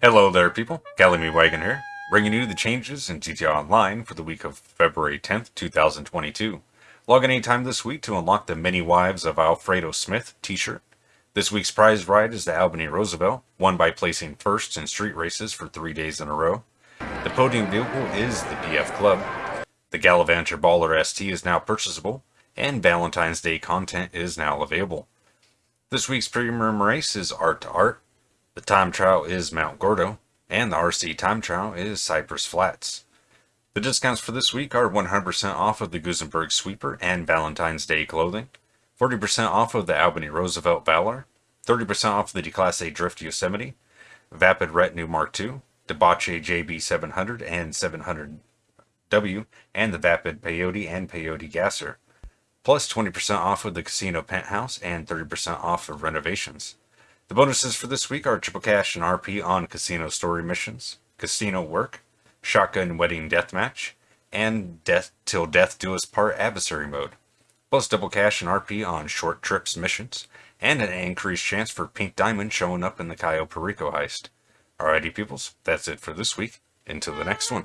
Hello there people, Calamy Wagon here, bringing you the changes in GTA Online for the week of February 10th, 2022. Log in anytime this week to unlock the Many Wives of Alfredo Smith t-shirt. This week's prize ride is the Albany Roosevelt, won by placing first in street races for three days in a row. The podium vehicle is the BF Club. The Gallivanter Baller ST is now purchasable, and Valentine's Day content is now available. This week's premium race is Art to Art, the time trial is Mount Gordo, and the RC time trial is Cypress Flats. The discounts for this week are 100% off of the Gusenberg Sweeper and Valentine's Day clothing, 40% off of the Albany Roosevelt Valor, 30% off the Declasse Drift Yosemite, Vapid Retinue Mark II, Dewbauchee JB700 and 700W, and the Vapid Peyote and Peyote Gasser, plus 20% off of the Casino Penthouse and 30% off of renovations. The bonuses for this week are triple cash and RP on casino story missions, casino work, shotgun wedding deathmatch, and death till death do us part adversary mode, plus double cash and RP on short trips missions, and an increased chance for pink diamond showing up in the Cayo Perico heist. Alrighty peoples, that's it for this week. Until the next one.